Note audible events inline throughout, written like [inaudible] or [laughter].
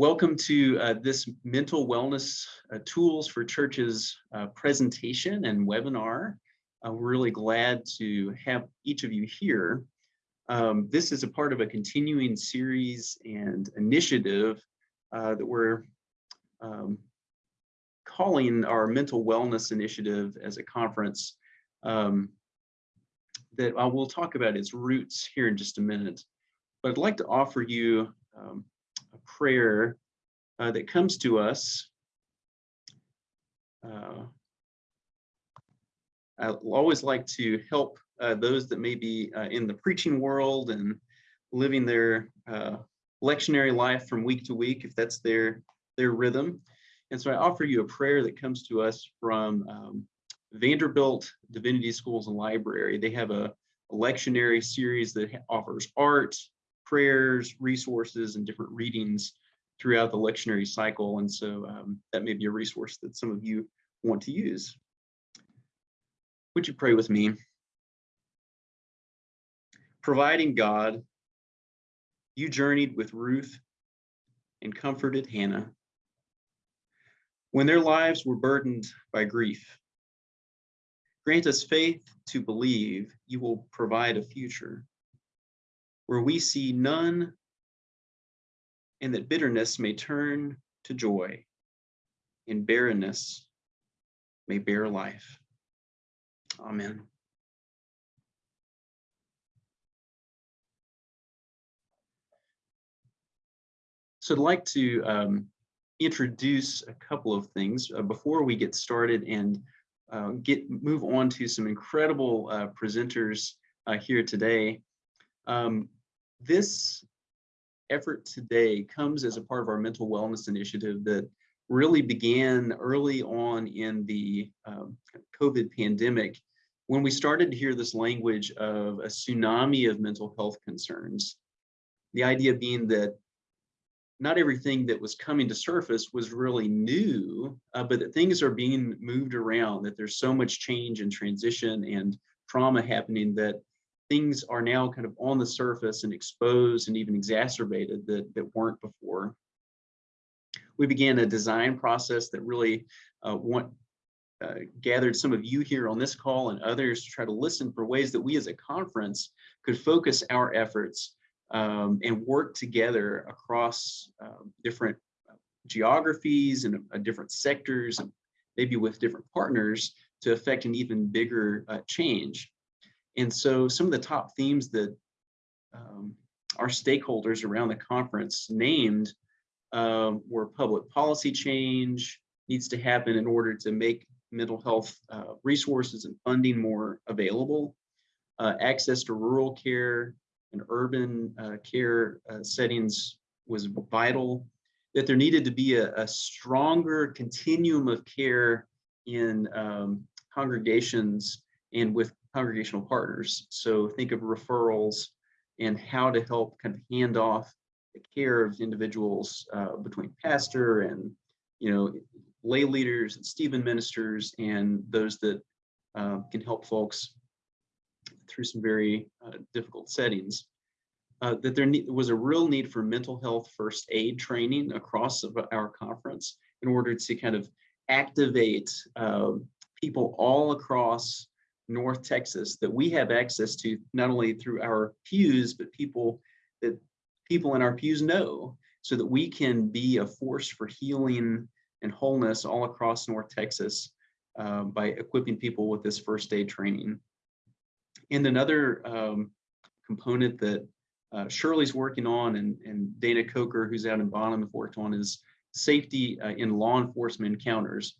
Welcome to uh, this mental wellness uh, tools for churches uh, presentation and webinar. We're really glad to have each of you here. Um, this is a part of a continuing series and initiative uh, that we're um, calling our mental wellness initiative as a conference um, that I will talk about its roots here in just a minute. But I'd like to offer you um, a prayer uh, that comes to us. Uh, I always like to help uh, those that may be uh, in the preaching world and living their uh, lectionary life from week to week, if that's their, their rhythm. And so I offer you a prayer that comes to us from um, Vanderbilt Divinity Schools and Library. They have a, a lectionary series that offers art, prayers, resources, and different readings throughout the lectionary cycle. And so um, that may be a resource that some of you want to use. Would you pray with me? Providing God, you journeyed with Ruth and comforted Hannah. When their lives were burdened by grief, grant us faith to believe you will provide a future where we see none and that bitterness may turn to joy and barrenness may bear life. Amen. So I'd like to um, introduce a couple of things uh, before we get started and uh, get move on to some incredible uh, presenters uh, here today. Um, this effort today comes as a part of our mental wellness initiative that really began early on in the um, COVID pandemic when we started to hear this language of a tsunami of mental health concerns. The idea being that not everything that was coming to surface was really new, uh, but that things are being moved around, that there's so much change and transition and trauma happening that things are now kind of on the surface and exposed and even exacerbated that, that weren't before. We began a design process that really uh, want, uh, gathered some of you here on this call and others to try to listen for ways that we as a conference could focus our efforts um, and work together across uh, different uh, geographies and uh, different sectors and maybe with different partners to affect an even bigger uh, change. And so some of the top themes that um, our stakeholders around the conference named um, were public policy change needs to happen in order to make mental health uh, resources and funding more available, uh, access to rural care and urban uh, care uh, settings was vital, that there needed to be a, a stronger continuum of care in um, congregations and with congregational partners. So think of referrals and how to help kind of hand off the care of individuals uh, between pastor and, you know, lay leaders and Stephen ministers and those that uh, can help folks through some very uh, difficult settings. Uh, that there was a real need for mental health first aid training across our conference in order to kind of activate uh, people all across North Texas that we have access to not only through our pews, but people that people in our pews know so that we can be a force for healing and wholeness all across North Texas uh, by equipping people with this first aid training. And another um, component that uh, Shirley's working on and, and Dana Coker, who's out in Bonham, have worked on is safety uh, in law enforcement encounters,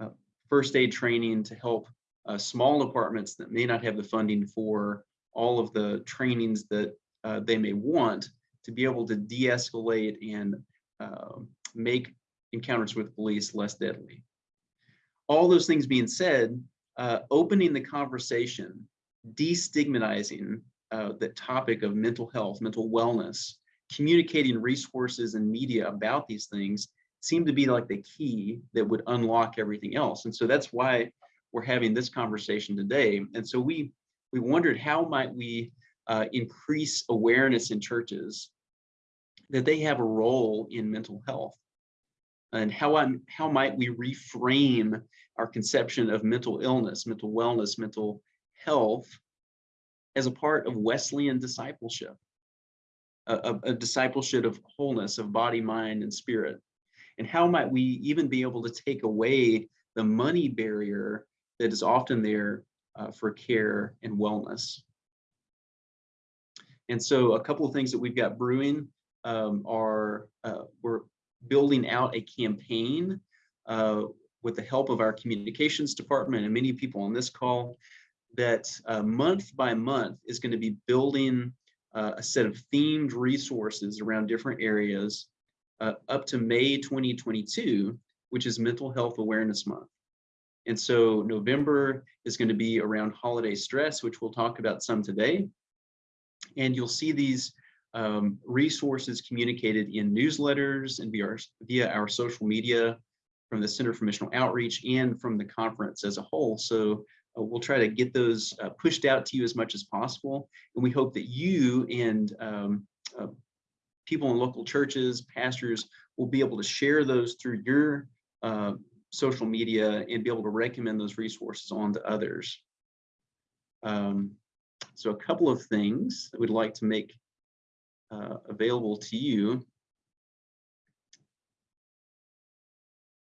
uh, first aid training to help uh, small departments that may not have the funding for all of the trainings that uh, they may want to be able to de-escalate and uh, make encounters with police less deadly. All those things being said, uh, opening the conversation, destigmatizing uh, the topic of mental health, mental wellness, communicating resources and media about these things seem to be like the key that would unlock everything else. And so that's why we're having this conversation today. And so we we wondered how might we uh, increase awareness in churches that they have a role in mental health and how I, how might we reframe our conception of mental illness, mental wellness, mental health as a part of Wesleyan discipleship, a, a discipleship of wholeness of body, mind, and spirit. And how might we even be able to take away the money barrier that is often there uh, for care and wellness. And so a couple of things that we've got brewing um, are uh, we're building out a campaign uh, with the help of our communications department and many people on this call that uh, month by month is going to be building uh, a set of themed resources around different areas uh, up to May 2022, which is Mental Health Awareness Month. And so November is going to be around holiday stress, which we'll talk about some today. And you'll see these um, resources communicated in newsletters and via our, via our social media from the Center for Missional Outreach and from the conference as a whole. So uh, we'll try to get those uh, pushed out to you as much as possible. And we hope that you and um, uh, people in local churches, pastors, will be able to share those through your uh, social media and be able to recommend those resources on to others. Um, so a couple of things that we'd like to make uh, available to you.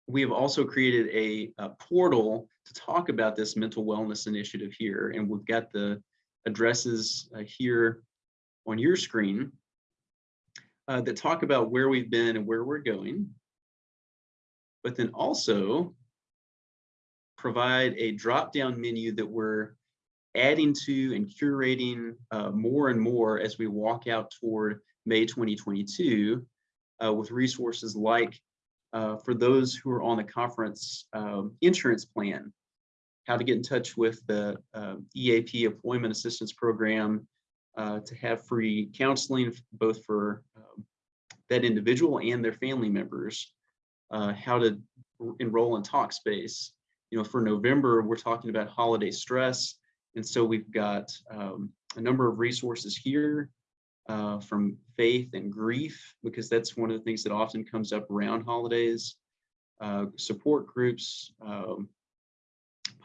We have also created a, a, portal to talk about this mental wellness initiative here, and we've got the addresses uh, here on your screen uh, that talk about where we've been and where we're going, but then also provide a drop-down menu that we're adding to and curating uh, more and more as we walk out toward May 2022 uh, with resources like uh, for those who are on the conference um, insurance plan, how to get in touch with the um, EAP Employment Assistance Program uh, to have free counseling both for um, that individual and their family members, uh, how to enroll in Talkspace. You know, for November, we're talking about holiday stress, and so we've got um, a number of resources here uh, from faith and grief, because that's one of the things that often comes up around holidays, uh, support groups, um,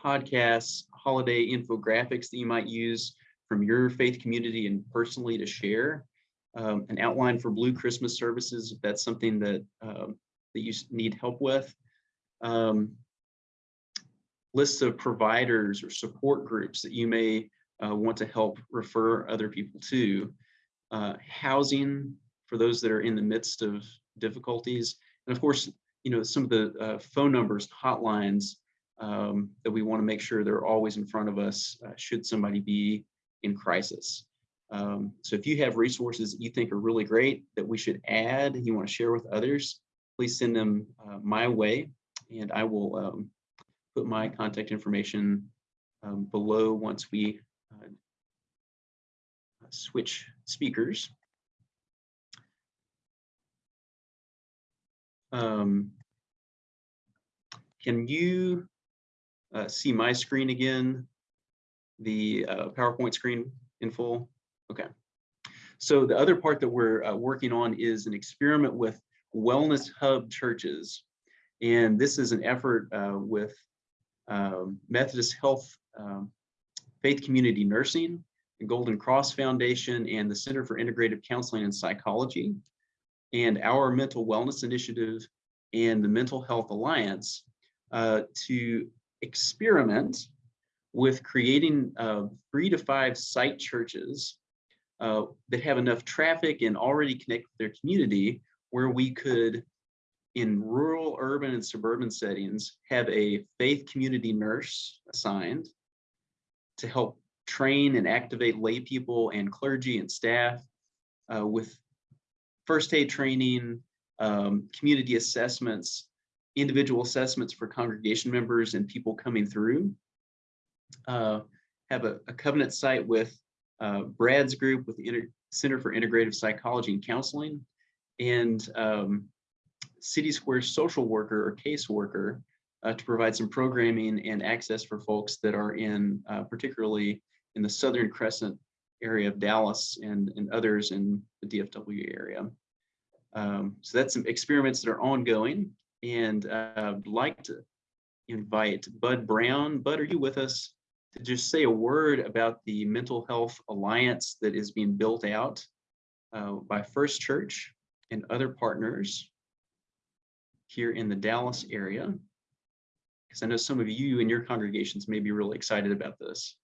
podcasts, holiday infographics that you might use from your faith community and personally to share, um, an outline for Blue Christmas services, if that's something that, um, that you need help with. Um, lists of providers or support groups that you may uh, want to help refer other people to, uh, housing for those that are in the midst of difficulties, and of course, you know, some of the uh, phone numbers, hotlines um, that we want to make sure they're always in front of us uh, should somebody be in crisis. Um, so if you have resources that you think are really great that we should add, and you want to share with others, please send them uh, my way and I will um, put my contact information um, below once we uh, switch speakers. Um, can you uh, see my screen again, the uh, PowerPoint screen in full? Okay. So the other part that we're uh, working on is an experiment with Wellness Hub churches. And this is an effort uh, with um, Methodist Health um, Faith Community Nursing, the Golden Cross Foundation, and the Center for Integrative Counseling and Psychology, and our Mental Wellness Initiative and the Mental Health Alliance uh, to experiment with creating uh, three to five site churches uh, that have enough traffic and already connect with their community where we could in rural, urban, and suburban settings, have a faith community nurse assigned to help train and activate lay people and clergy and staff uh, with first aid training, um, community assessments, individual assessments for congregation members and people coming through. Uh, have a, a, covenant site with uh, Brad's group with the Inter Center for Integrative Psychology and Counseling and um, City Square social worker or caseworker uh, to provide some programming and access for folks that are in uh, particularly in the Southern Crescent area of Dallas and, and others in the DFW area. Um, so that's some experiments that are ongoing and uh, I'd like to invite Bud Brown. Bud, are you with us? To just say a word about the Mental Health Alliance that is being built out uh, by First Church and other partners here in the Dallas area. Because I know some of you and your congregations may be really excited about this.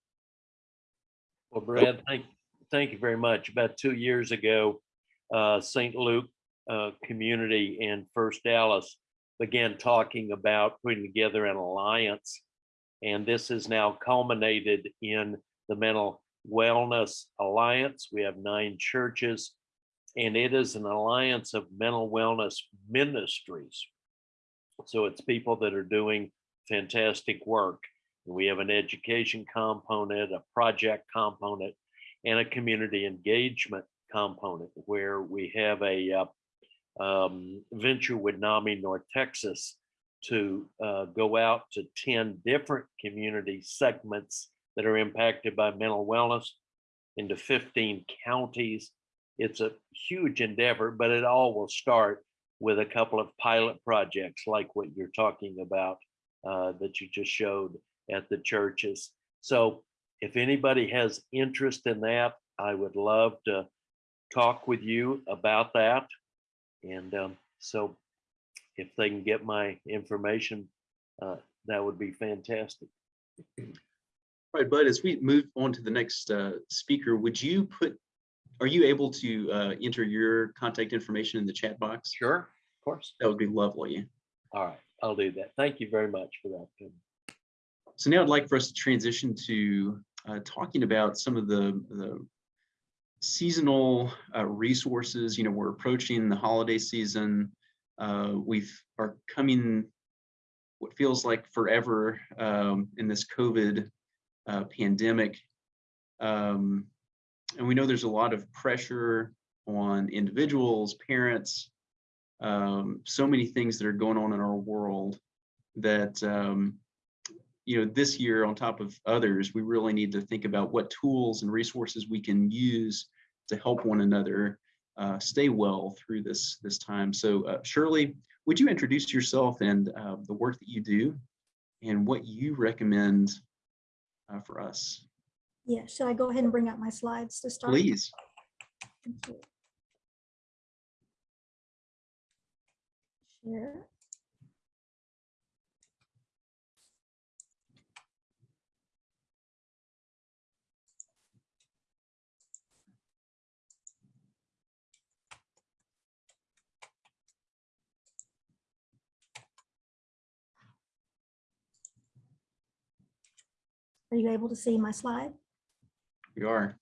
Well, Brad, thank, thank you very much. About two years ago, uh, St. Luke uh, Community and First Dallas began talking about putting together an alliance. And this has now culminated in the Mental Wellness Alliance. We have nine churches, and it is an alliance of mental wellness ministries. So it's people that are doing fantastic work. We have an education component, a project component, and a community engagement component where we have a uh, um, venture with NAMI North Texas to uh, go out to 10 different community segments that are impacted by mental wellness into 15 counties. It's a huge endeavor, but it all will start with a couple of pilot projects like what you're talking about uh, that you just showed at the churches. So if anybody has interest in that, I would love to talk with you about that. And um, so if they can get my information, uh, that would be fantastic. All right, Bud, as we move on to the next uh, speaker, would you put, are you able to uh, enter your contact information in the chat box? Sure, of course. That would be lovely. All right, I'll do that. Thank you very much for that. So now I'd like for us to transition to uh, talking about some of the, the seasonal uh, resources. You know, we're approaching the holiday season. Uh, we've are coming what feels like forever um, in this COVID uh, pandemic. Um, and we know there's a lot of pressure on individuals, parents, um, so many things that are going on in our world that um, you know, this year on top of others, we really need to think about what tools and resources we can use to help one another uh, stay well through this this time. So uh, Shirley, would you introduce yourself and uh, the work that you do and what you recommend uh, for us? Yeah, should I go ahead and bring up my slides to start? Please. Thank you. Share. Are you able to see my slide? We are.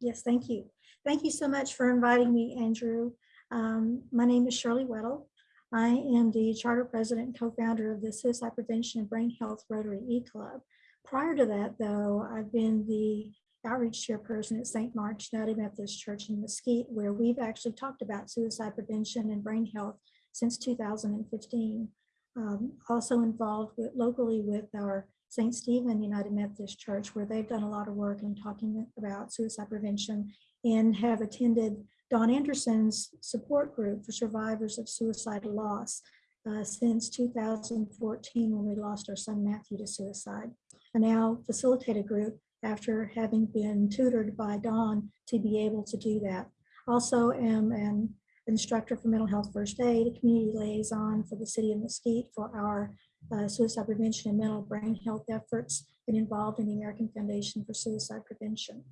Yes, thank you. Thank you so much for inviting me, Andrew. Um, my name is Shirley Weddle. I am the charter president and co-founder of the Suicide Prevention and Brain Health Rotary E-Club. Prior to that, though, I've been the outreach chairperson at St. Mark's United Methodist Church in Mesquite, where we've actually talked about suicide prevention and brain health since 2015. Um, also involved with, locally with our St. Stephen United Methodist Church, where they've done a lot of work in talking about suicide prevention and have attended Don Anderson's support group for survivors of suicidal loss uh, since 2014 when we lost our son Matthew to suicide. I now facilitate a group after having been tutored by Don to be able to do that. Also am an instructor for mental health first aid, community liaison for the city of Mesquite for our uh, suicide prevention and mental brain health efforts and involved in the American Foundation for Suicide Prevention.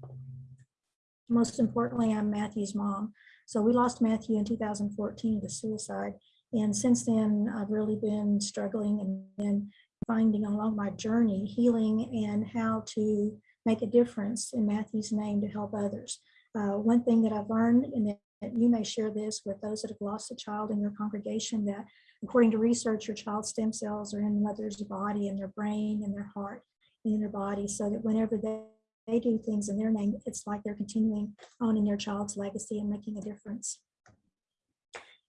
Most importantly, I'm Matthew's mom. So we lost Matthew in 2014 to suicide. And since then, I've really been struggling and then finding along my journey healing and how to make a difference in Matthew's name to help others. Uh, one thing that I've learned, and that you may share this with those that have lost a child in your congregation, that according to research, your child's stem cells are in the mother's body and their brain and their heart in their body so that whenever they, they do things in their name, it's like they're continuing on in their child's legacy and making a difference.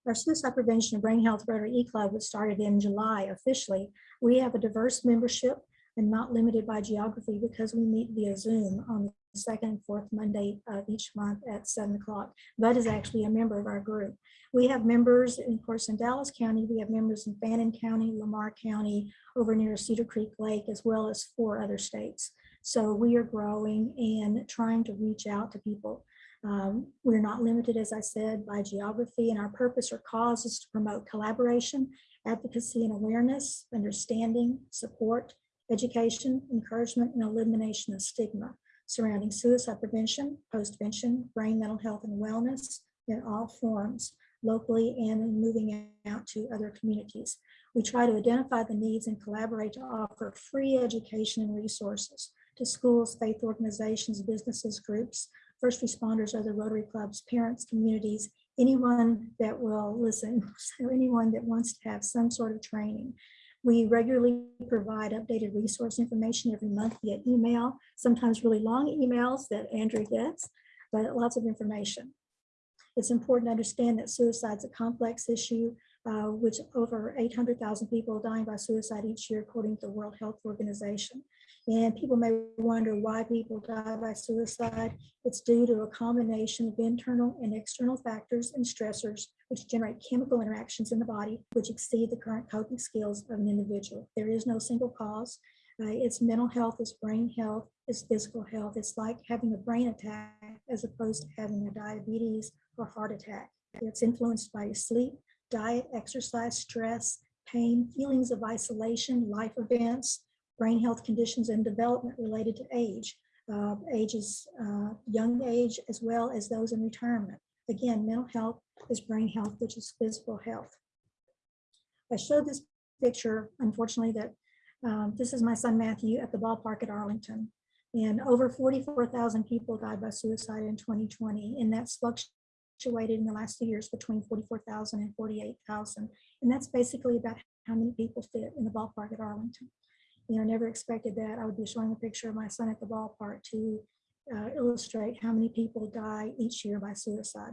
Our Suicide Prevention and Brain Health Rotary E-Club was started in July officially. We have a diverse membership and not limited by geography because we meet via Zoom on second and fourth Monday of each month at seven o'clock. Bud is actually a member of our group. We have members, of course, in Dallas County, we have members in Fannin County, Lamar County, over near Cedar Creek Lake, as well as four other states. So we are growing and trying to reach out to people. Um, We're not limited, as I said, by geography, and our purpose or cause is to promote collaboration, advocacy and awareness, understanding, support, education, encouragement, and elimination of stigma surrounding suicide prevention, postvention, brain, mental health, and wellness in all forms, locally and in moving out to other communities. We try to identify the needs and collaborate to offer free education and resources to schools, faith organizations, businesses, groups, first responders, other Rotary clubs, parents, communities, anyone that will listen, [laughs] or anyone that wants to have some sort of training. We regularly provide updated resource information every month via email, sometimes really long emails that Andrew gets, but lots of information. It's important to understand that suicide is a complex issue, uh, which over 800,000 people dying by suicide each year, according to the World Health Organization. And people may wonder why people die by suicide. It's due to a combination of internal and external factors and stressors, which generate chemical interactions in the body, which exceed the current coping skills of an individual. There is no single cause. Uh, it's mental health, it's brain health, it's physical health. It's like having a brain attack as opposed to having a diabetes or heart attack. It's influenced by your sleep, diet, exercise, stress, pain, feelings of isolation, life events, brain health conditions and development related to age, uh, ages, uh, young age, as well as those in retirement. Again, mental health is brain health, which is physical health. I showed this picture, unfortunately, that um, this is my son Matthew at the ballpark at Arlington. And over 44,000 people died by suicide in 2020, and that's fluctuated in the last few years between 44,000 and 48,000. And that's basically about how many people fit in the ballpark at Arlington. You know, never expected that. I would be showing a picture of my son at the ballpark to uh, illustrate how many people die each year by suicide.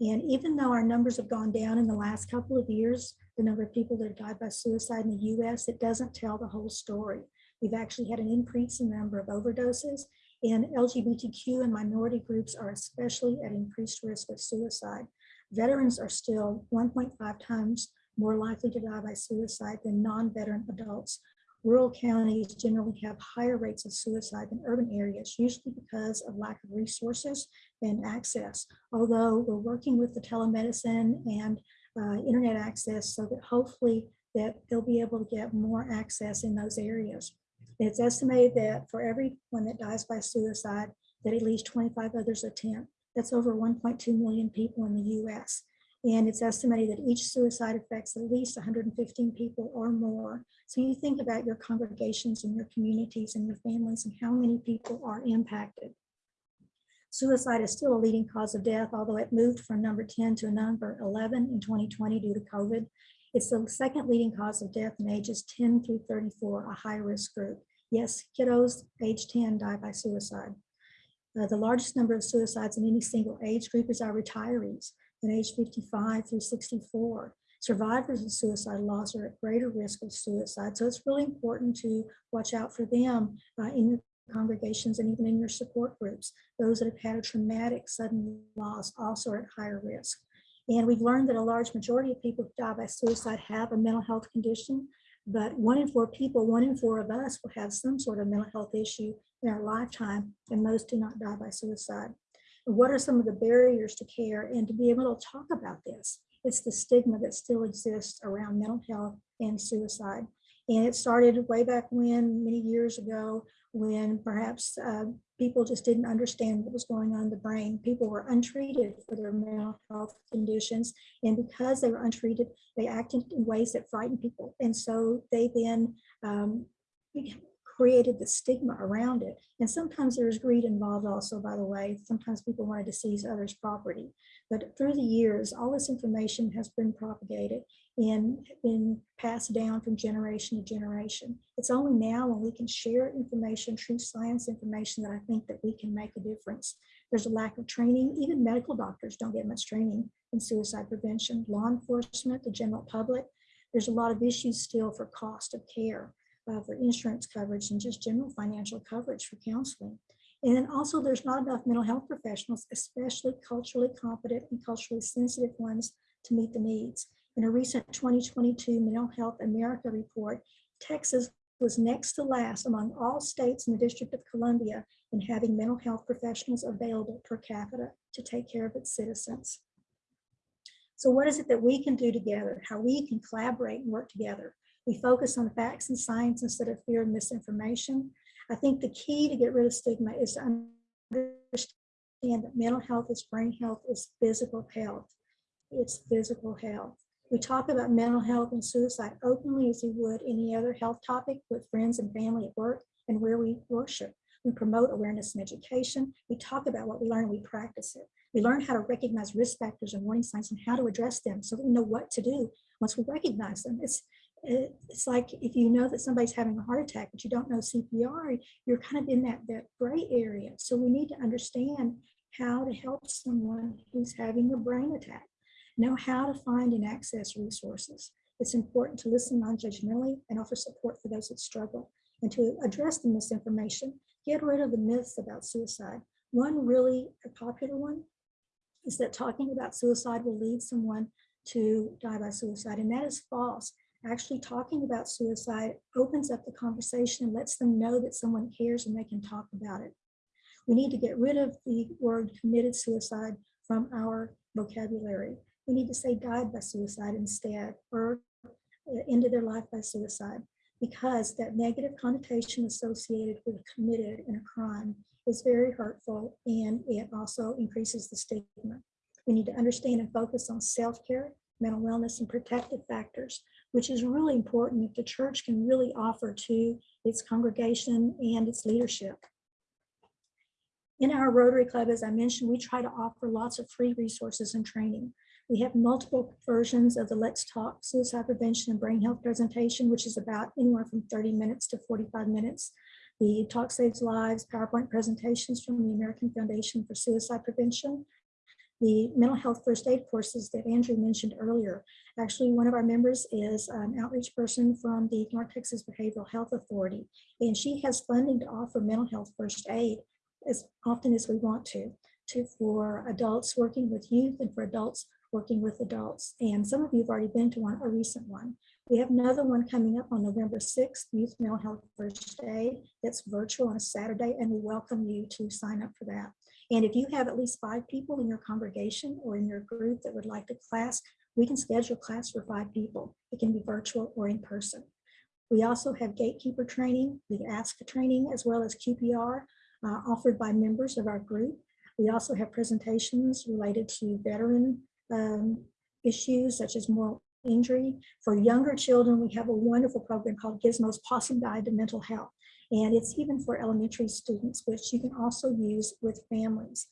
And even though our numbers have gone down in the last couple of years, the number of people that have died by suicide in the US, it doesn't tell the whole story. We've actually had an increase in the number of overdoses and LGBTQ and minority groups are especially at increased risk of suicide. Veterans are still 1.5 times more likely to die by suicide than non-veteran adults. Rural counties generally have higher rates of suicide than urban areas, usually because of lack of resources and access. Although we're working with the telemedicine and uh, internet access so that hopefully that they'll be able to get more access in those areas. It's estimated that for everyone that dies by suicide, that at least 25 others attempt. That's over 1.2 million people in the US. And it's estimated that each suicide affects at least 115 people or more. So you think about your congregations and your communities and your families and how many people are impacted. Suicide is still a leading cause of death, although it moved from number 10 to number 11 in 2020 due to COVID. It's the second leading cause of death in ages 10 through 34, a high risk group. Yes, kiddos age 10 die by suicide. Uh, the largest number of suicides in any single age group is our retirees in age 55 through 64. Survivors of suicide loss are at greater risk of suicide. So it's really important to watch out for them uh, in your congregations and even in your support groups. Those that have had a traumatic sudden loss also are at higher risk. And we've learned that a large majority of people who die by suicide have a mental health condition, but one in four people, one in four of us will have some sort of mental health issue in our lifetime, and most do not die by suicide. What are some of the barriers to care and to be able to talk about this? It's the stigma that still exists around mental health and suicide. And it started way back when, many years ago, when perhaps uh, people just didn't understand what was going on in the brain. People were untreated for their mental health conditions. And because they were untreated, they acted in ways that frightened people. And so they then um, created the stigma around it. And sometimes there's greed involved also, by the way. Sometimes people wanted to seize others' property. But through the years, all this information has been propagated and been passed down from generation to generation. It's only now when we can share information, true science information, that I think that we can make a difference. There's a lack of training. Even medical doctors don't get much training in suicide prevention. Law enforcement, the general public. There's a lot of issues still for cost of care, uh, for insurance coverage and just general financial coverage for counseling. And then also there's not enough mental health professionals, especially culturally competent and culturally sensitive ones to meet the needs. In a recent 2022 Mental Health America report, Texas was next to last among all states in the District of Columbia in having mental health professionals available per capita to take care of its citizens. So what is it that we can do together? How we can collaborate and work together? We focus on facts and science instead of fear and misinformation. I think the key to get rid of stigma is to understand that mental health is brain health, is physical health. It's physical health. We talk about mental health and suicide openly as we would any other health topic with friends and family at work and where we worship. We promote awareness and education. We talk about what we learn and we practice it. We learn how to recognize risk factors and warning signs and how to address them so we know what to do once we recognize them. It's it- it's like if you know that somebody's having a heart attack, but you don't know CPR, you're kind of in that, that gray area. So we need to understand how to help someone who's having a brain attack, know how to find and access resources. It's important to listen non-judgmentally and offer support for those that struggle and to address the misinformation, get rid of the myths about suicide. One really popular one is that talking about suicide will lead someone to die by suicide, and that is false actually talking about suicide opens up the conversation and lets them know that someone cares and they can talk about it. We need to get rid of the word committed suicide from our vocabulary. We need to say died by suicide instead or uh, ended their life by suicide because that negative connotation associated with committed in a crime is very hurtful and it also increases the stigma. We need to understand and focus on self-care, mental wellness, and protective factors which is really important if the church can really offer to its congregation and its leadership. In our Rotary Club, as I mentioned, we try to offer lots of free resources and training. We have multiple versions of the Let's Talk Suicide Prevention and Brain Health presentation, which is about anywhere from 30 minutes to 45 minutes. The Talk Saves Lives PowerPoint presentations from the American Foundation for Suicide Prevention, the mental health first aid courses that Andrew mentioned earlier. Actually, one of our members is an outreach person from the North Texas Behavioral Health Authority, and she has funding to offer mental health first aid as often as we want to, to for adults working with youth and for adults working with adults. And some of you have already been to one, a recent one. We have another one coming up on November 6th, Youth Mental Health First Aid. That's virtual on a Saturday, and we welcome you to sign up for that. And if you have at least five people in your congregation or in your group that would like to class, we can schedule class for five people. It can be virtual or in person. We also have gatekeeper training, the ASK for training, as well as QPR uh, offered by members of our group. We also have presentations related to veteran um, issues such as moral injury. For younger children, we have a wonderful program called Gizmo's Pawesome Guide to Mental Health. And it's even for elementary students, which you can also use with families.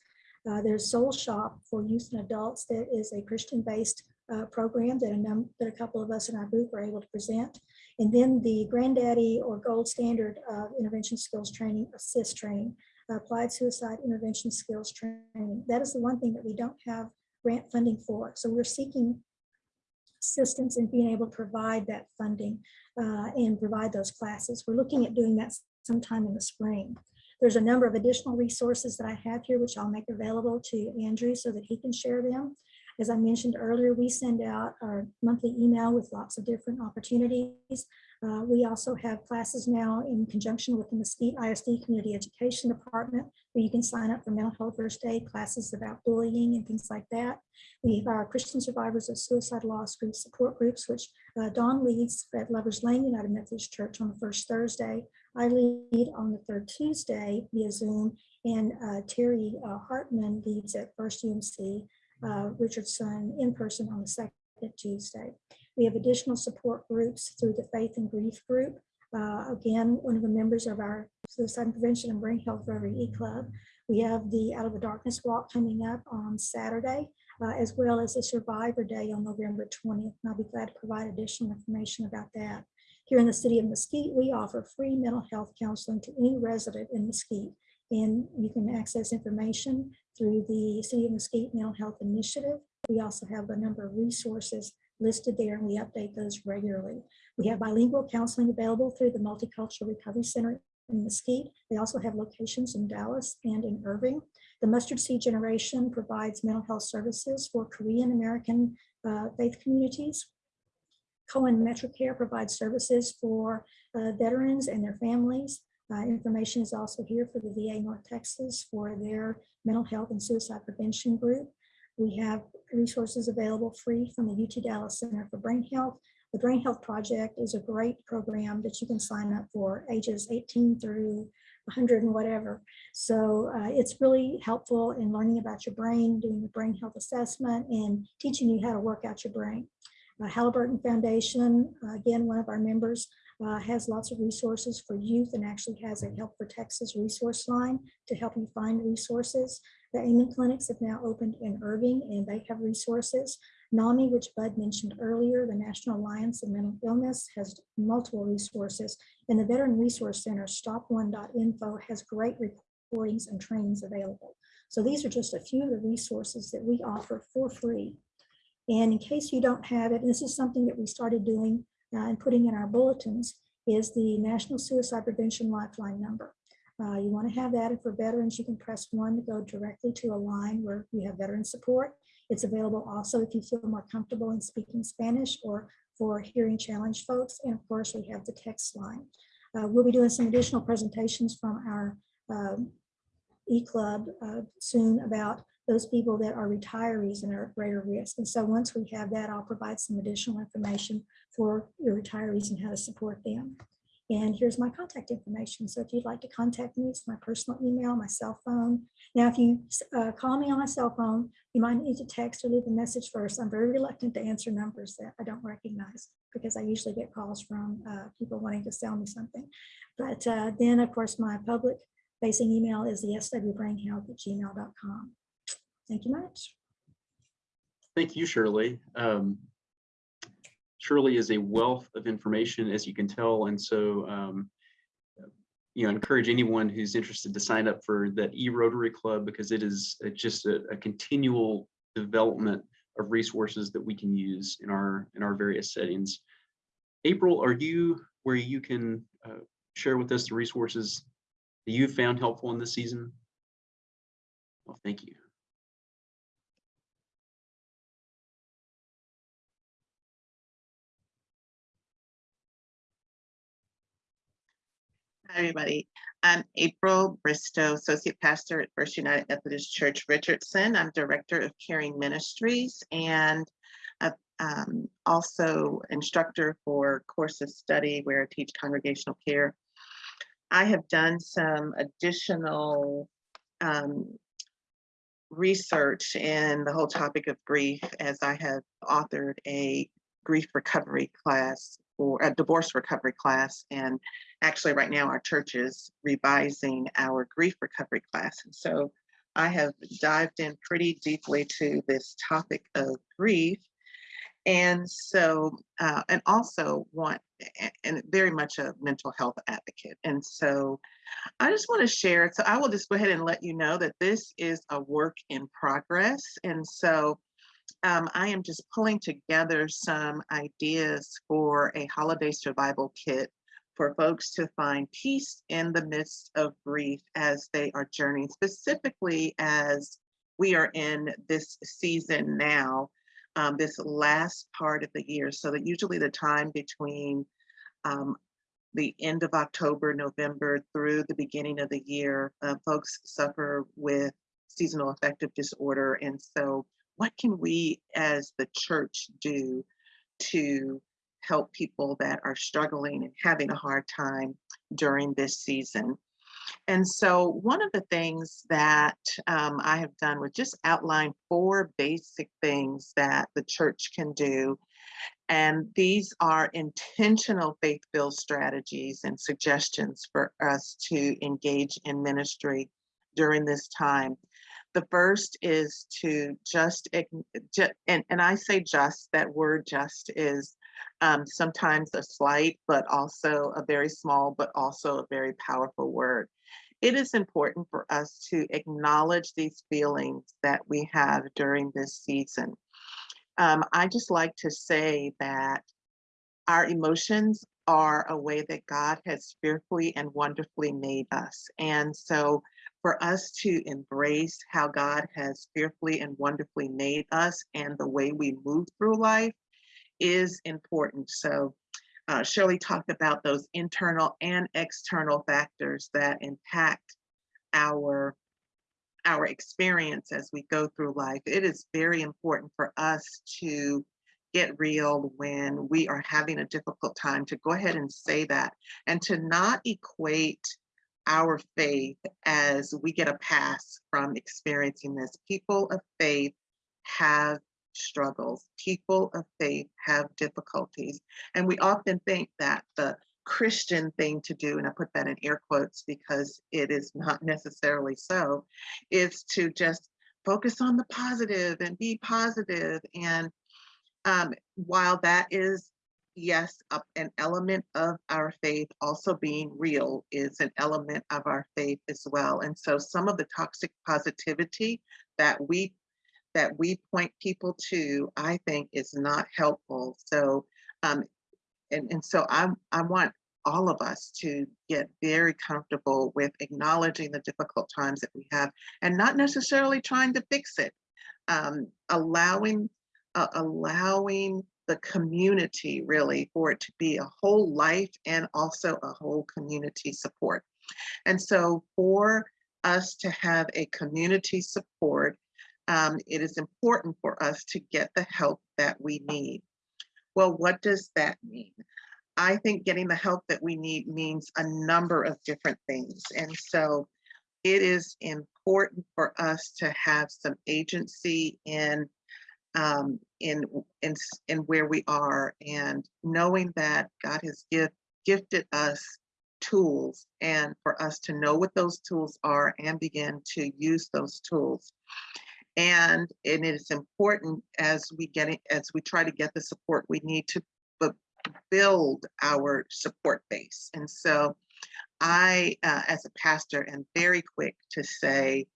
Uh, there's Soul Shop for youth and adults that is a Christian-based uh, program that a, that a couple of us in our group are able to present. And then the Granddaddy or Gold Standard of Intervention Skills Training, ASIST training, Applied Suicide Intervention Skills Training. That is the one thing that we don't have grant funding for. So we're seeking assistance in being able to provide that funding uh, and provide those classes. We're looking at doing that sometime in the spring. There's a number of additional resources that I have here, which I'll make available to Andrew so that he can share them. As I mentioned earlier, we send out our monthly email with lots of different opportunities. Uh, we also have classes now in conjunction with the Mesquite ISD Community Education Department, where you can sign up for mental health first aid classes about bullying and things like that. We have our Christian Survivors of Suicide Loss group support groups, which uh, Dawn leads at Lovers Lane United Methodist Church on the first Thursday. I lead on the third Tuesday via Zoom, and uh, Terry uh, Hartman leads at First UMC uh, Richardson in person on the second Tuesday. We have additional support groups through the Faith and Grief Group. Uh, again, one of the members of our Suicide Prevention and Brain Health Rotary E Club. We have the Out of the Darkness Walk coming up on Saturday, uh, as well as a Survivor Day on November 20th. And I'll be glad to provide additional information about that. Here in the city of Mesquite, we offer free mental health counseling to any resident in Mesquite. And you can access information through the City of Mesquite Mental Health Initiative. We also have a number of resources listed there and we update those regularly. We have bilingual counseling available through the Multicultural Recovery Center in Mesquite. They also have locations in Dallas and in Irving. The Mustard Seed Generation provides mental health services for Korean American uh, faith communities. Cohen MetroCare provides services for uh, veterans and their families. Uh, Information is also here for the VA North Texas for their mental health and suicide prevention group. We have resources available free from the UT Dallas Center for Brain Health. The Brain Health Project is a great program that you can sign up for ages 18 through 100 and whatever. So uh, it's really helpful in learning about your brain, doing the brain health assessment and teaching you how to work out your brain. Uh, Halliburton Foundation, uh, again, one of our members, uh, has lots of resources for youth and actually has a Here for Texas resource line to help you find resources. The Amen Clinics have now opened in Irving and they have resources. NAMI, which Bud mentioned earlier, the National Alliance of Mental Illness has multiple resources. And the Veteran Resource Center, stop1.info, has great recordings and trainings available. So these are just a few of the resources that we offer for free. And in case you don't have it, this is something that we started doing uh, and putting in our bulletins, is the National Suicide Prevention Lifeline number. Uh, you want to have that, and for veterans, you can press one to go directly to a line where you have veteran support. It's available also if you feel more comfortable in speaking Spanish or for hearing challenged folks. And of course, we have the text line. Uh, we'll be doing some additional presentations from our um, e-club uh, soon about those people that are retirees and are at greater risk. And so once we have that, I'll provide some additional information for your retirees and how to support them. And here's my contact information. So if you'd like to contact me, it's my personal email, my cell phone. Now, if you uh, call me on my cell phone, you might need to text or leave a message first. I'm very reluctant to answer numbers that I don't recognize because I usually get calls from uh, people wanting to sell me something. But uh, then, of course, my public facing email is the swbrainhealth at gmail.com. Thank you much. Thank you, Shirley. Um, Shirley is a wealth of information, as you can tell, and so um, you know, encourage anyone who's interested to sign up for that e-Rotary Club because it is uh, just a, a continual development of resources that we can use in our in our various settings. April, are you where you can uh, share with us the resources that you found helpful in this season? Well, thank you. Hi, everybody. I'm April Bristow, Associate Pastor at First United Methodist Church Richardson. I'm Director of Caring Ministries and uh, um, also instructor for course of study where I teach congregational care. I have done some additional um, research in the whole topic of grief as I have authored a grief recovery class or a divorce recovery class. And actually right now our church is revising our grief recovery class. And so I have dived in pretty deeply to this topic of grief. And so, uh, and also want, and very much a mental health advocate. And so I just want to share, so I will just go ahead and let you know that this is a work in progress. And so um, I am just pulling together some ideas for a holiday survival kit for folks to find peace in the midst of grief as they are journeying, specifically as we are in this season now, um, this last part of the year. So that usually the time between um, the end of October, November through the beginning of the year, uh, folks suffer with seasonal affective disorder. And so what can we as the church do to help people that are struggling and having a hard time during this season? And so one of the things that um, I have done was just outline four basic things that the church can do. And these are intentional faith-filled strategies and suggestions for us to engage in ministry during this time. The first is to just, and, and I say just, that word just is um, sometimes a slight, but also a very small, but also a very powerful word. It is important for us to acknowledge these feelings that we have during this season. Um, I just like to say that our emotions are a way that God has fearfully and wonderfully made us. And so for us to embrace how God has fearfully and wonderfully made us and the way we move through life is important. So uh, Shirley talked about those internal and external factors that impact our our experience as we go through life. It is very important for us to get real when we are having a difficult time to go ahead and say that and to not equate our faith as we get a pass from experiencing this. People of faith have struggles. People of faith have difficulties. And we often think that the Christian thing to do, and I put that in air quotes because it is not necessarily so, is to just focus on the positive and be positive. And um, while that is, yes, an element of our faith, also being real is an element of our faith as well. And so some of the toxic positivity that we that we point people to, I think is not helpful. So um, and, and so I, I want all of us to get very comfortable with acknowledging the difficult times that we have and not necessarily trying to fix it. Um, allowing, uh, allowing the community really for it to be a whole life and also a whole community support. And so for us to have a community support, um, it is important for us to get the help that we need. Well, what does that mean? I think getting the help that we need means a number of different things. And so it is important for us to have some agency in um, in, in, in where we are and knowing that God has give, gifted us tools and for us to know what those tools are and begin to use those tools. And, and it is important as we get it, as we try to get the support we need to bu- build our support base. And so I, uh, as a pastor, am very quick to say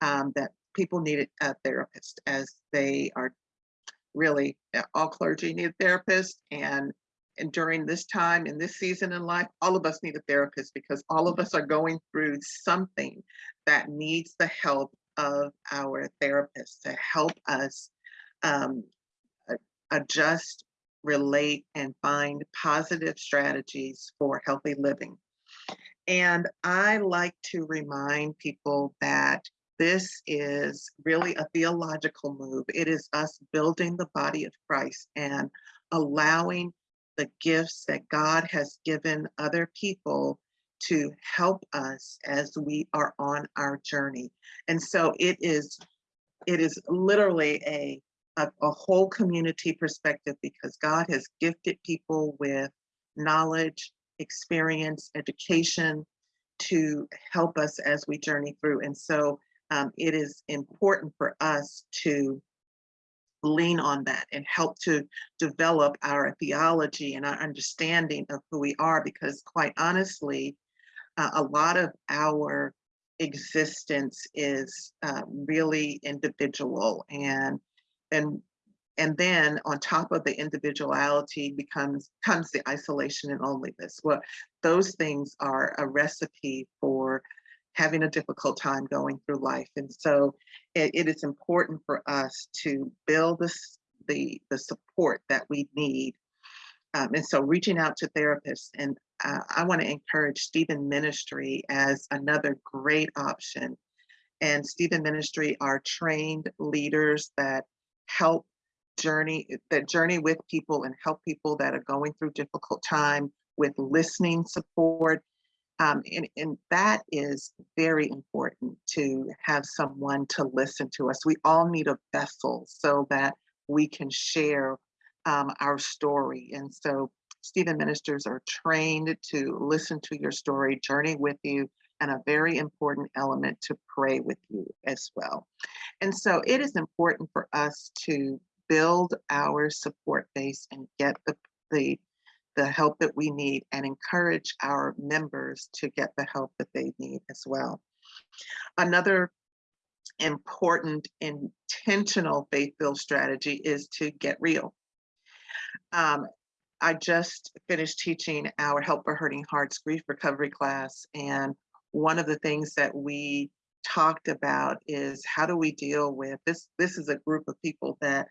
um, that people need a therapist as they are really, uh, all clergy need a therapist. And, and during this time, in this season in life, all of us need a therapist because all of us are going through something that needs the help of our therapist to help us um, adjust, relate, and find positive strategies for healthy living. And I like to remind people that this is really a theological move. It is us building the body of Christ and allowing the gifts that God has given other people to help us as we are on our journey. And so it is, it is literally a, a, a whole community perspective because God has gifted people with knowledge, experience, education to help us as we journey through. And so um, it is important for us to lean on that and help to develop our theology and our understanding of who we are because quite honestly, uh, a lot of our existence is uh, really individual and and and then on top of the individuality becomes comes the isolation and loneliness. Well those things are a recipe for having a difficult time going through life and so it, it is important for us to build this the the support that we need um, and so reaching out to therapists and uh, I want to encourage Stephen Ministry as another great option. And Stephen Ministry are trained leaders that help journey, that journey with people and help people that are going through difficult time with listening support. Um, and, and that is very important to have someone to listen to us. We all need a vessel so that we can share um, our story. And so Stephen ministers are trained to listen to your story, journey with you, and a very important element to pray with you as well. And so it is important for us to build our support base and get the, the, the help that we need and encourage our members to get the help that they need as well. Another important intentional faith-filled strategy is to get real. Um, I just finished teaching our Help for Hurting Hearts grief recovery class. And one of the things that we talked about is how do we deal with this? This is a group of people that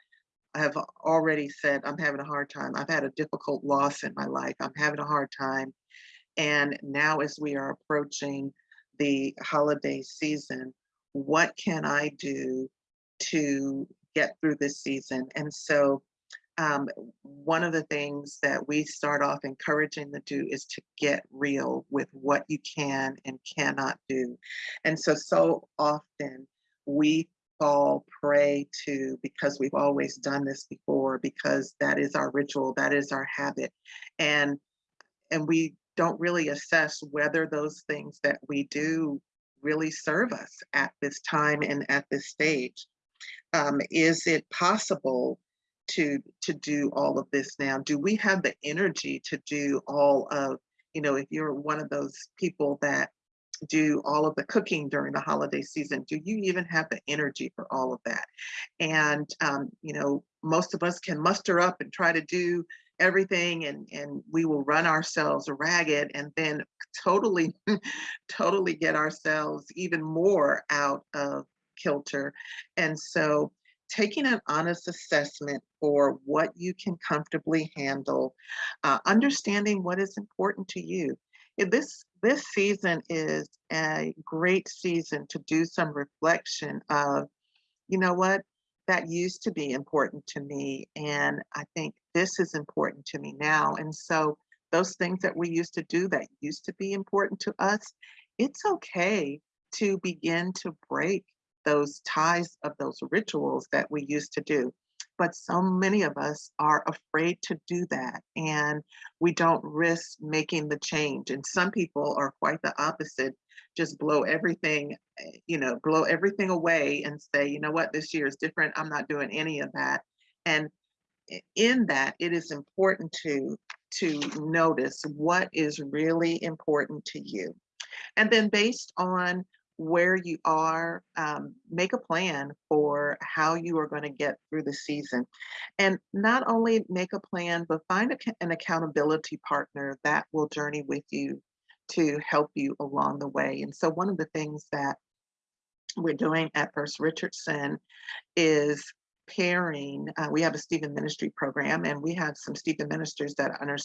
have already said, I'm having a hard time. I've had a difficult loss in my life. I'm having a hard time. And now as we are approaching the holiday season, what can I do to get through this season? And so um, one of the things that we start off encouraging to do is to get real with what you can and cannot do. And so, so often we fall prey to because we've always done this before, because that is our ritual, that is our habit. And and we don't really assess whether those things that we do really serve us at this time and at this stage. Um, is it possible to to do all of this now? Do we have the energy to do all of, you know, if you're one of those people that do all of the cooking during the holiday season, do you even have the energy for all of that? And um, you know, most of us can muster up and try to do everything and and we will run ourselves ragged and then totally [laughs] totally get ourselves even more out of kilter and so taking an honest assessment for what you can comfortably handle uh, understanding what is important to you If this this season is a great season to do some reflection of you know what that used to be important to me. And I think this is important to me now. And so those things that we used to do that used to be important to us, it's okay to begin to break those ties of those rituals that we used to do. But so many of us are afraid to do that and we don't risk making the change. And some people are quite the opposite just blow everything, eh, you know, blow everything away and say, you know what, this year is different. I'm not doing any of that. And in that, it is important to to notice what is really important to you. And then based on where you are, um, make a plan for how you are going to get through the season. And not only make a plan, but find a, an accountability partner that will journey with you to help you along the way. And so one of the things that we're doing at First Richardson is pairing, uh, we have a Stephen Ministry program and we have some Stephen ministers that are.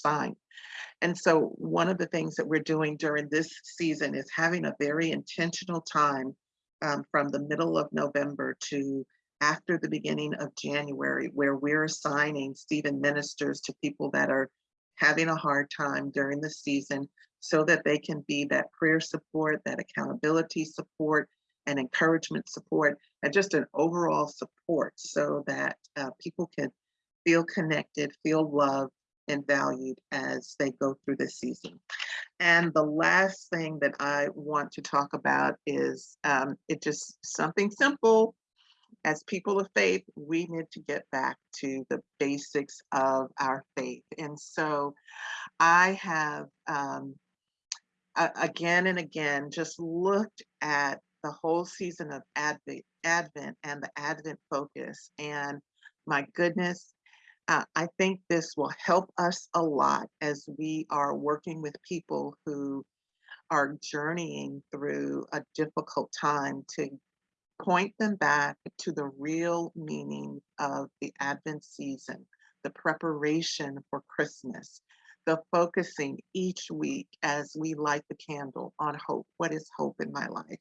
And so one of the things that we're doing during this season is having a very intentional time um, from the middle of November to after the beginning of January, where we're assigning Stephen ministers to people that are having a hard time during the season so that they can be that prayer support, that accountability support, and encouragement support, and just an overall support so that uh, people can feel connected, feel loved, and valued as they go through this season. And the last thing that I want to talk about is um, it just something simple. As people of faith, we need to get back to the basics of our faith. And so I have um, again and again just looked at the whole season of Advent, Advent and the Advent focus. And my goodness, uh, I think this will help us a lot as we are working with people who are journeying through a difficult time to point them back to the real meaning of the Advent season, the preparation for Christmas, the focusing each week as we light the candle on hope. What is hope in my life?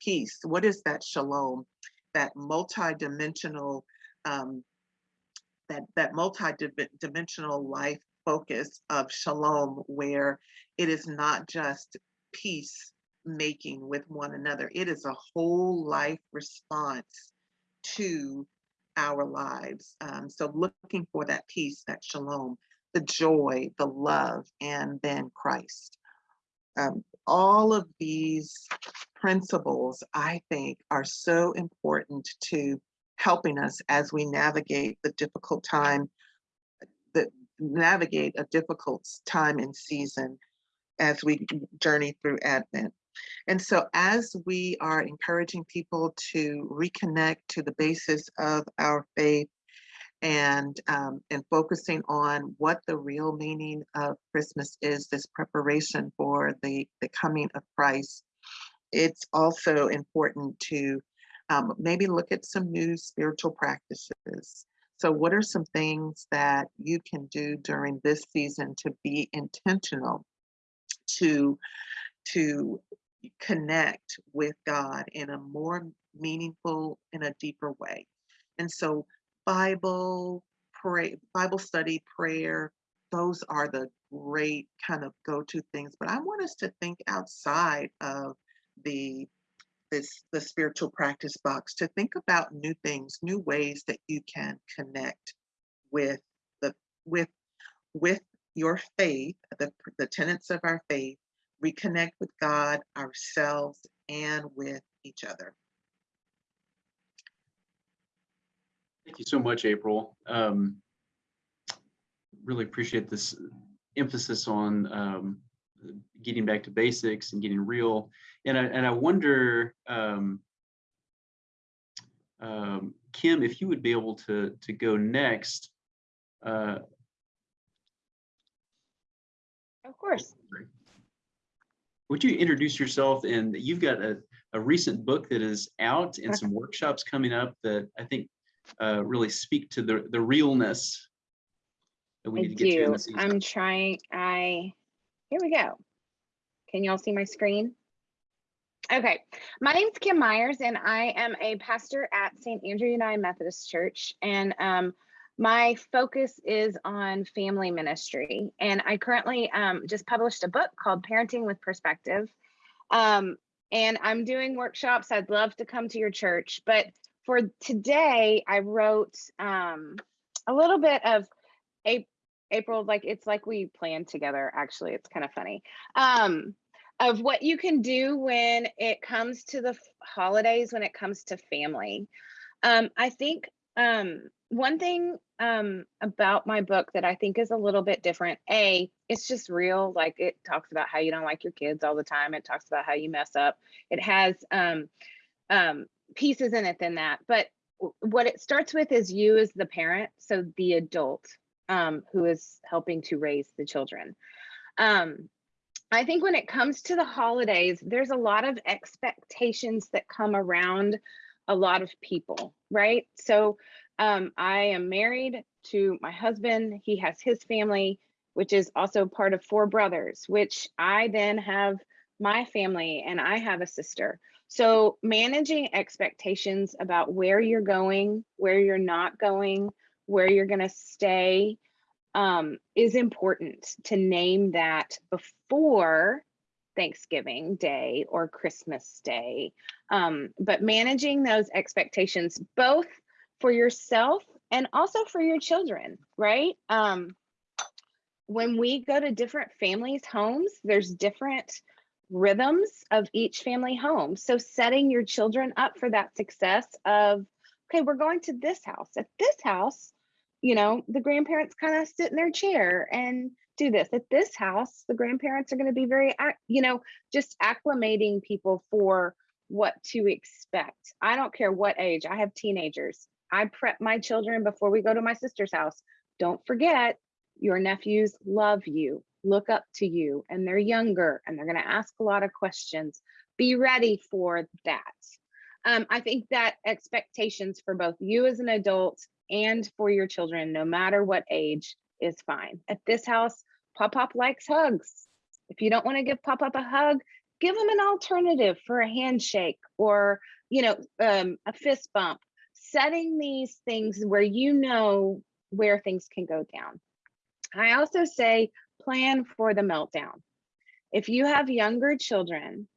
Peace. What is that shalom? That multi-dimensional, um, that that multi-dimensional life focus of shalom, where it is not just peace making with one another. It is a whole life response to our lives. Um, so looking for that peace, that shalom the joy, the love, and then Christ. Um, all of these principles, I think, are so important to helping us as we navigate the difficult time, that navigate a difficult time and season as we journey through Advent. And so as we are encouraging people to reconnect to the basis of our faith, and um, and focusing on what the real meaning of Christmas is, this preparation for the the coming of Christ. It's also important to um, maybe look at some new spiritual practices. So, what are some things that you can do during this season to be intentional to to connect with God in a more meaningful, in a deeper way? And so, Bible, pray, Bible study, prayer, those are the great kind of go-to things. But I want us to think outside of the this the spiritual practice box to think about new things, new ways that you can connect with the with with your faith, the the tenets of our faith, reconnect with God, ourselves, and with each other. Thank you so much, April. Um, really appreciate this emphasis on um, getting back to basics and getting real. And I and I wonder, um, um, Kim, if you would be able to to go next. Uh, Of course. would you introduce yourself? And you've got a, a recent book that is out and some workshops coming up that I think uh, really speak to the the realness that we I need to get to do. the. I'm trying, I, here we go. Can y'all see my screen? Okay, my name's Kim Myers and I am a pastor at St. Andrew United Methodist Church. And um, my focus is on family ministry. And I currently um, just published a book called Parenting with Perspective. Um, and I'm doing workshops. I'd love to come to your church. But for today, I wrote um, a little bit of April, like it's like we planned together. Actually, it's kind of funny. Um, of what you can do when it comes to the holidays, when it comes to family. Um, I think um, one thing um, about my book that I think is a little bit different. A, it's just real. Like it talks about how you don't like your kids all the time. It talks about how you mess up. It has um, um, pieces in it than that. But what it starts with is you as the parent, so the adult um, who is helping to raise the children. Um, I think when it comes to the holidays, there's a lot of expectations that come around a lot of people, right? So um, I am married to my husband. He has his family, which is also part of four brothers, which I then have my family and I have a sister. So managing expectations about where you're going, where you're not going, where you're going to stay um, is important to name that before Thanksgiving Day or Christmas Day. Um, but managing those expectations, both for yourself and also for your children, right? Um, when we go to different families' homes, there's different rhythms of each family home. So setting your children up for that success of, okay, we're going to this house. At this house, you know, the grandparents kind of sit in their chair and do this. At this house, the grandparents are going to be very, you know, just acclimating people for what to expect. I don't care what age. I have teenagers. I prep my children before we go to my sister's house. Don't forget, your nephews love you, look up to you, and they're younger and they're going to ask a lot of questions. Be ready for that. Um, I think that expectations for both you as an adult and for your children, no matter what age, is fine. At this house, Pop Pop likes hugs. If you don't want to give Pop Pop a hug, give him an alternative for a handshake or, you know, um, a fist bump. Setting these things where you know where things can go down. I also say plan for the meltdown. If you have younger children,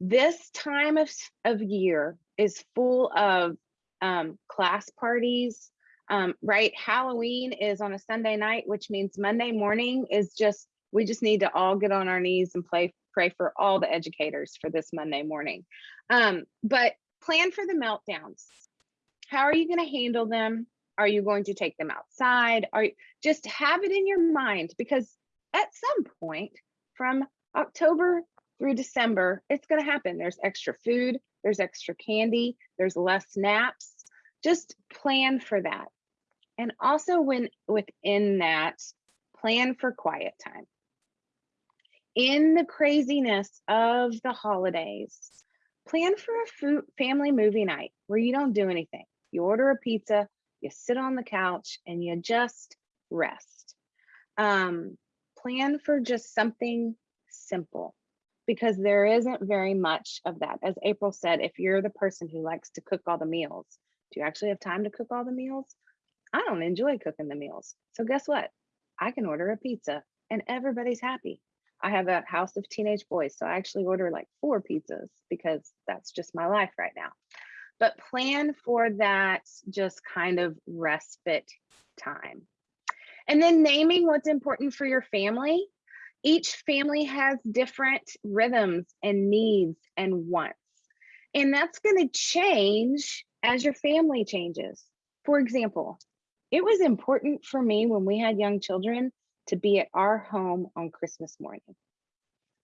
this time of, of year is full of um, class parties, um, right? Halloween is on a Sunday night, which means Monday morning is just, we just need to all get on our knees and play, pray for all the educators for this Monday morning. Um, but plan for the meltdowns. How are you going to handle them? Are you going to take them outside? Are you just have it in your mind because at some point from October through December, it's going to happen. There's extra food, there's extra candy, there's less naps. Just plan for that. And also when within that, plan for quiet time. In the craziness of the holidays, plan for a food, family movie night where you don't do anything. You order a pizza, you sit on the couch and you just rest. Um, plan for just something simple because there isn't very much of that. As April said, if you're the person who likes to cook all the meals, do you actually have time to cook all the meals? I don't enjoy cooking the meals. So guess what? I can order a pizza and everybody's happy. I have a house of teenage boys, so I actually order like four pizzas because that's just my life right now. But plan for that just kind of respite time. And then naming what's important for your family. Each family has different rhythms and needs and wants. And that's going to change as your family changes. For example, it was important for me when we had young children to be at our home on Christmas morning.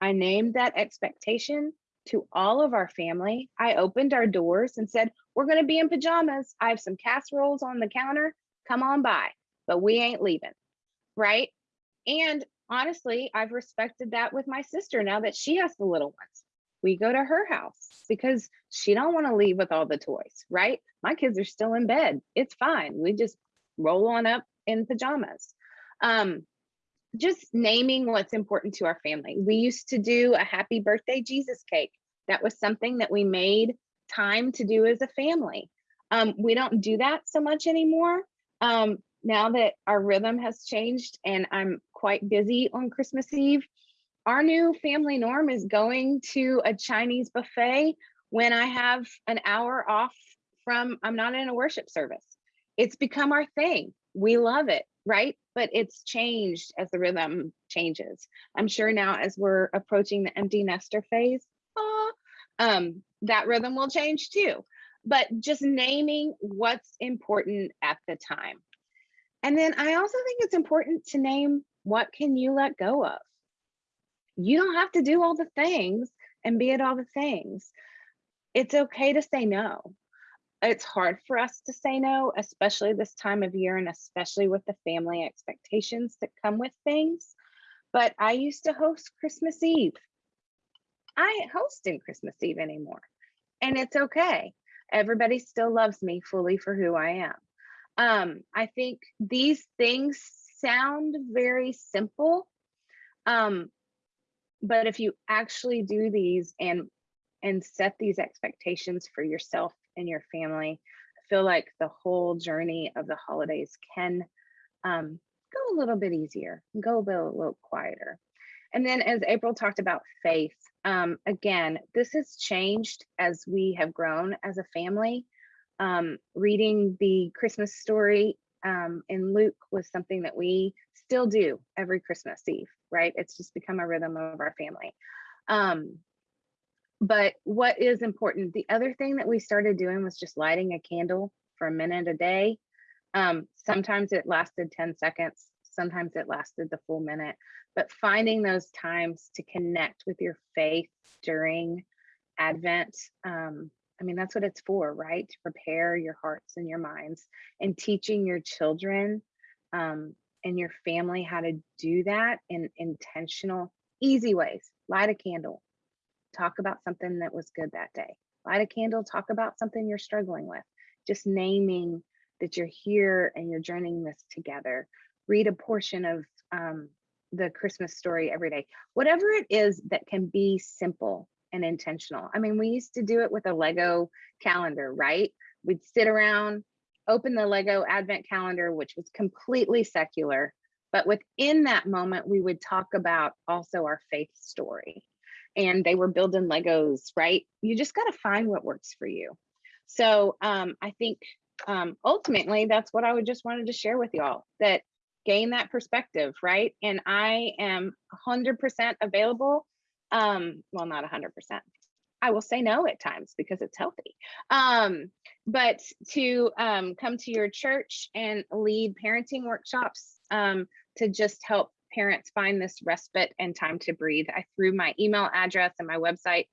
I named that expectation to all of our family. I opened our doors and said, We're going to be in pajamas. I have some casseroles on the counter. Come on by, but we ain't leaving. Right. And honestly, I've respected that with my sister now that she has the little ones. We go to her house because she don't want to leave with all the toys, right? My kids are still in bed. It's fine. We just roll on up in pajamas. Um, just naming what's important to our family. We used to do a happy birthday Jesus cake. That was something that we made time to do as a family. Um, we don't do that so much anymore. Um, now that our rhythm has changed and I'm quite busy on Christmas Eve, our new family norm is going to a Chinese buffet when I have an hour off from, I'm not in a worship service. It's become our thing. We love it, right? But it's changed as the rhythm changes. I'm sure now as we're approaching the empty nester phase, ah, um, that rhythm will change too. But just naming what's important at the time. And then I also think it's important to name what can you let go of. You don't have to do all the things and be at all the things. It's okay to say no. It's hard for us to say no, especially this time of year and especially with the family expectations that come with things. But I used to host Christmas Eve. I ain't hosting Christmas Eve anymore. And it's okay. Everybody still loves me fully for who I am. Um, I think these things sound very simple. Um, but if you actually do these and and set these expectations for yourself and your family, I feel like the whole journey of the holidays can um, go a little bit easier, go a, little quieter. And then as April talked about faith, um, again, this has changed as we have grown as a family. Um, reading the Christmas story um, in Luke was something that we still do every Christmas Eve, right? It's just become a rhythm of our family. Um, but what is important, the other thing that we started doing was just lighting a candle for a minute a day. Um, sometimes it lasted 10 seconds, sometimes it lasted the full minute, but finding those times to connect with your faith during Advent. Um, I mean, that's what it's for, right? To prepare your hearts and your minds and teaching your children um, and your family how to do that in intentional, easy ways. Light a candle, talk about something that was good that day. Light a candle, talk about something you're struggling with. Just naming that you're here and you're journeying this together. Read a portion of um, the Christmas story every day. Whatever it is that can be simple and intentional. I mean, we used to do it with a Lego calendar, right? We'd sit around, open the Lego advent calendar, which was completely secular. But within that moment, we would talk about also our faith story. And they were building Legos, right? You just got to find what works for you. So um, I think um, ultimately, that's what I would just wanted to share with y'all that gain that perspective, right? And I am 100% available um well not 100% i will say no at times because it's healthy um but to um come to your church and lead parenting workshops um to just help parents find this respite and time to breathe i threw my email address and my website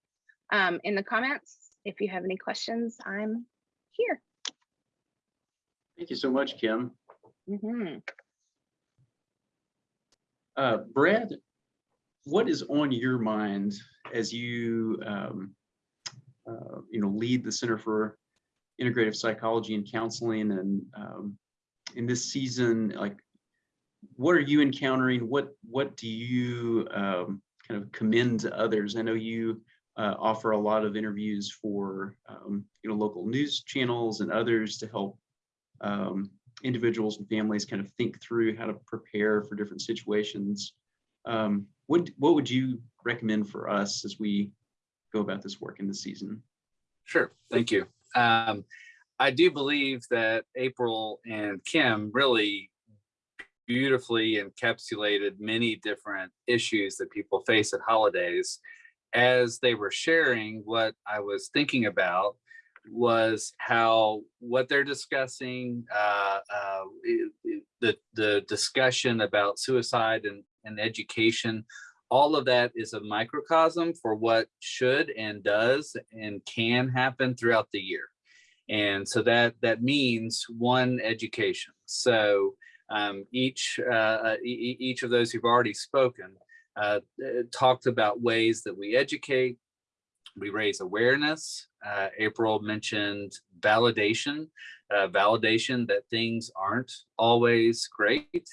um in the comments if you have any questions i'm here Thank you so much, Kim. Mm -hmm. Uh, Brad, what is on your mind as you, um, uh, you know, lead the Center for Integrative Psychology and Counseling and um, in this season, like, what are you encountering? What what do you um, kind of commend to others? I know you uh, offer a lot of interviews for um, you know local news channels and others to help um, individuals and families kind of think through how to prepare for different situations. Um, what what would you recommend for us as we go about this work in the season? Sure, thank you. Um, I do believe that April and Kim really beautifully encapsulated many different issues that people face at holidays. As they were sharing, what I was thinking about was how what they're discussing, uh, uh, the the discussion about suicide and, and education, all of that is a microcosm for what should and does and can happen throughout the year. And so that that means one education. So um, each uh, e- e- each of those who've already spoken uh, uh, talked about ways that we educate, we raise awareness. Uh, April mentioned validation, uh, validation that things aren't always great.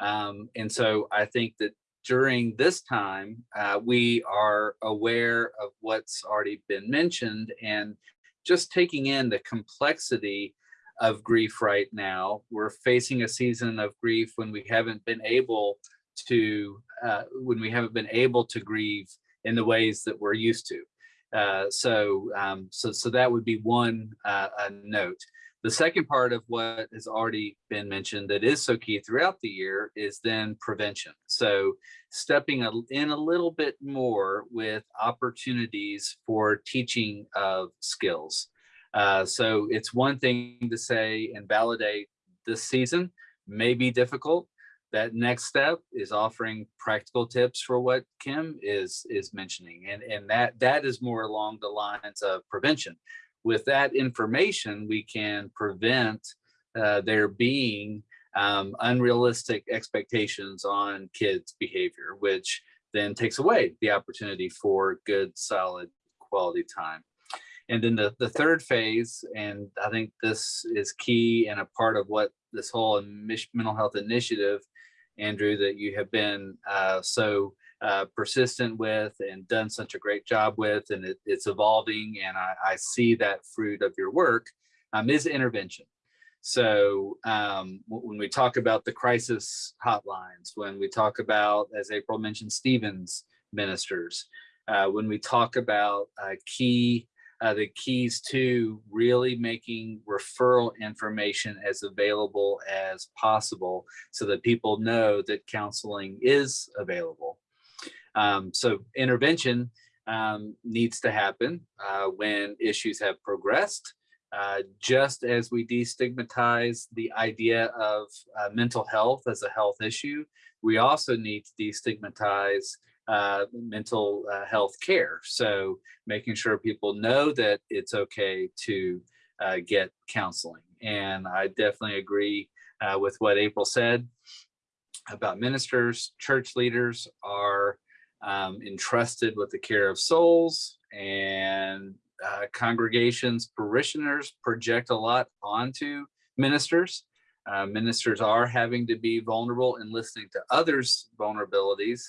Um, and so I think that during this time, uh, we are aware of what's already been mentioned and just taking in the complexity of grief right now. We're facing a season of grief when we haven't been able to, uh, when we haven't been able to grieve in the ways that we're used to. Uh, so, um, so, so that would be one uh, note. The second part of what has already been mentioned that is so key throughout the year is then prevention. So stepping in a little bit more with opportunities for teaching of skills. Uh, so it's one thing to say and validate this season may be difficult. That next step is offering practical tips for what Kim is is mentioning, and and that that is more along the lines of prevention. With that information, we can prevent uh, there being um, unrealistic expectations on kids' behavior, which then takes away the opportunity for good, solid, quality time. And then the, the third phase, and I think this is key and a part of what this whole mental health initiative, Andrew, that you have been uh, so uh, persistent with and done such a great job with, and it, it's evolving, and I, I see that fruit of your work, um, is intervention. So um, when we talk about the crisis hotlines, when we talk about, as April mentioned, Stevens ministers, uh, when we talk about uh, key, uh, the keys to really making referral information as available as possible so that people know that counseling is available. Um, so intervention um, needs to happen uh, when issues have progressed. Uh, just as we destigmatize the idea of uh, mental health as a health issue, we also need to destigmatize uh, mental uh, health care. So making sure people know that it's okay to uh, get counseling. And I definitely agree uh, with what April said about ministers, church leaders are um, entrusted with the care of souls and uh, congregations, parishioners project a lot onto ministers. Uh, ministers are having to be vulnerable and listening to others' vulnerabilities,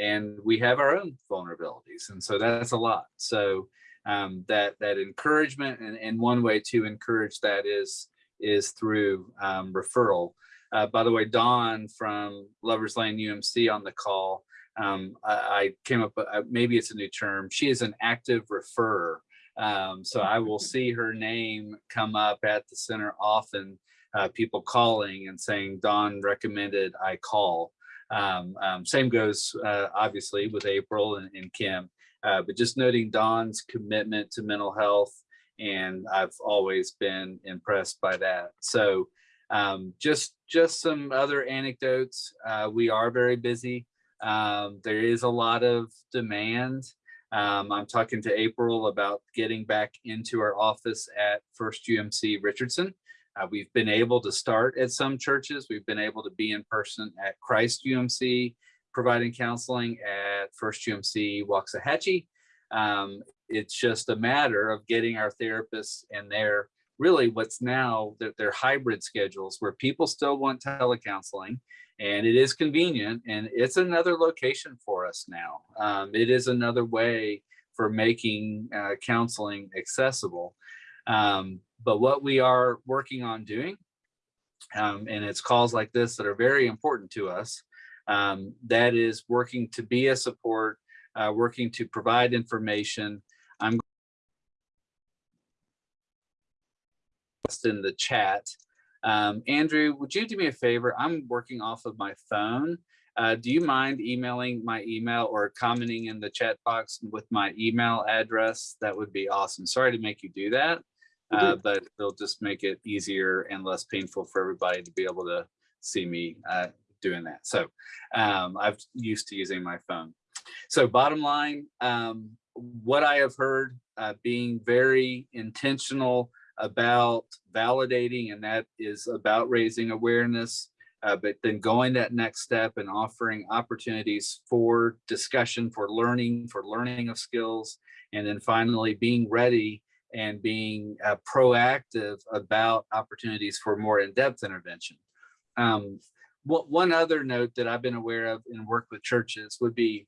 and we have our own vulnerabilities, and so that's a lot. So um, that that encouragement, and, and one way to encourage that is is through um, referral. Uh, by the way, Dawn from Lovers Lane UMC on the call. Um, I, I came up, uh, maybe it's a new term. She is an active referrer. Um, so I will [laughs] see her name come up at the center often, uh, people calling and saying, Dawn recommended I call. Um, um, same goes uh, obviously with April and, and Kim, uh, but just noting Dawn's commitment to mental health. And I've always been impressed by that. So um, just, just some other anecdotes. Uh, we are very busy. Um, there is a lot of demand. Um, I'm talking to April about getting back into our office at First UMC Richardson. Uh, we've been able to start at some churches. We've been able to be in person at Christ UMC, providing counseling at First UMC Waxahachie. Um, it's just a matter of getting our therapists and their really what's now they're hybrid schedules where people still want telecounseling and it is convenient and it's another location for us now. Um, it is another way for making uh, counseling accessible. Um, but what we are working on doing, um, and it's calls like this that are very important to us, um, that is working to be a support, uh, working to provide information. I'm in the chat. Um, Andrew, would you do me a favor? I'm working off of my phone. Uh, do you mind emailing my email or commenting in the chat box with my email address? That would be awesome. Sorry to make you do that. Uh, but it'll just make it easier and less painful for everybody to be able to see me uh, doing that. So um, I've used to using my phone. So bottom line, um, what I have heard uh, being very intentional about validating, and that is about raising awareness, uh, but then going that next step and offering opportunities for discussion, for learning, for learning of skills, and then finally being ready and being uh, proactive about opportunities for more in-depth intervention. Um, what, one other note that I've been aware of in work with churches would be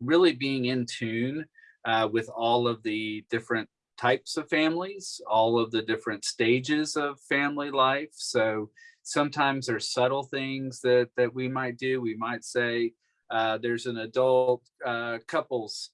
really being in tune uh, with all of the different types of families, all of the different stages of family life. So sometimes there's subtle things that that we might do. We might say uh, there's an adult uh, couples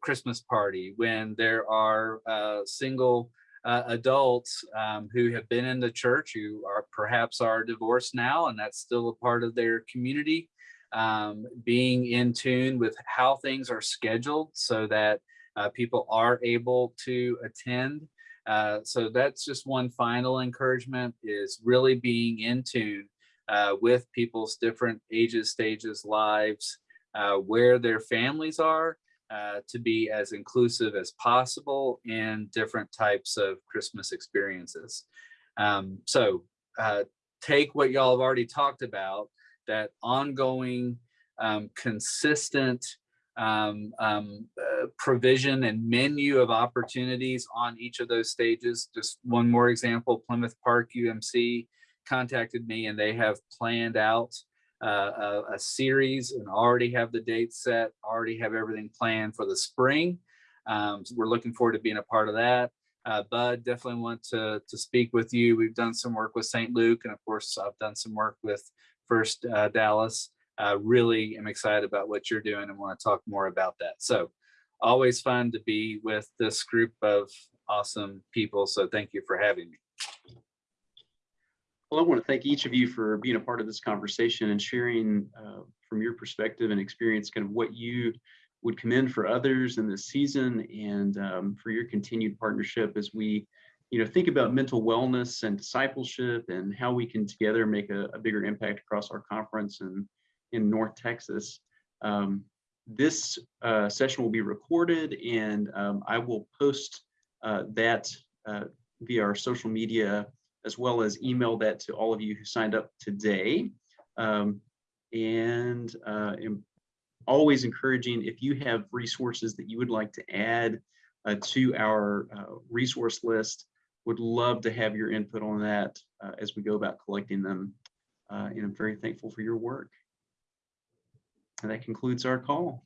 Christmas party when there are uh, single uh, adults um, who have been in the church who are perhaps are divorced now, and that's still a part of their community. Um, being in tune with how things are scheduled so that uh, people are able to attend. Uh, so that's just one final encouragement is really being in tune uh, with people's different ages, stages, lives, uh, where their families are uh, to be as inclusive as possible in different types of Christmas experiences. Um, so uh, take what y'all have already talked about, that ongoing, um, consistent um, um, uh, provision and menu of opportunities on each of those stages. Just one more example, Plymouth Park UMC contacted me and they have planned out uh, a, a series and already have the date set, already have everything planned for the spring. Um, so we're looking forward to being a part of that. Uh, Bud, definitely want to, to speak with you. We've done some work with St. Luke and of course I've done some work with First uh, Dallas really am excited about what you're doing and want to talk more about that. So always fun to be with this group of awesome people. So thank you for having me. Well, I want to thank each of you for being a part of this conversation and sharing uh, from your perspective and experience kind of what you would commend for others in this season and um, for your continued partnership as we you know, think about mental wellness and discipleship and how we can together make a, a bigger impact across our conference and in North Texas. Um, this uh, session will be recorded and um, I will post uh, that uh, via our social media as well as email that to all of you who signed up today. Um, and uh, always encouraging if you have resources that you would like to add uh, to our uh, resource list, would love to have your input on that uh, as we go about collecting them. Uh, and I'm very thankful for your work. And that concludes our call.